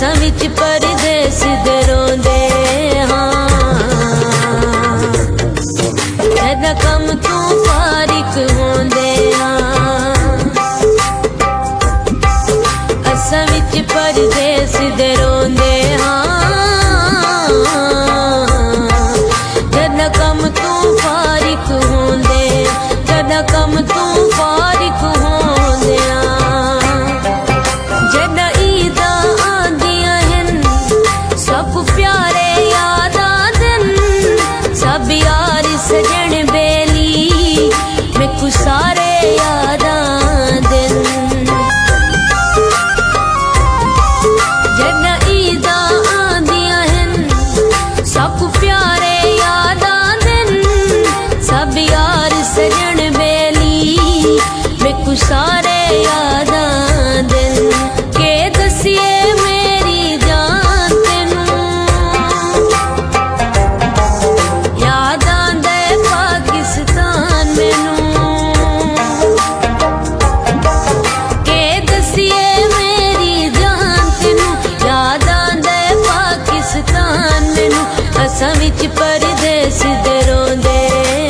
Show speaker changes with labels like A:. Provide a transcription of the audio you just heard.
A: ਅਸਾਂ ਵਿੱਚ ਪਰਦੇਸ ਦੇ ਰੋਂਦੇ ਹਾਂ। ਇਹਦਾ ਕੰਮ ਤੋਂ ਫਾਰਿਕ ਹੁੰਦੇ ਹਾਂ? ਅਸਾਂ ਵਿੱਚ ਪਰਦੇਸ ਦੇ ਰੋਂਦੇ ਹਾਂ। ਇਹਦਾ ਕੰਮ ਤੋਂ ਫਾਰਿਕ ਹੁੰਦੇ ਇਹਦਾ ਕੰਮ ਤੋਂ ਫਾਰਿਕ ਹੁੰਦੇ ਆ ਜਦ ਈਦਾਂ बिच परदेस दे रोंदे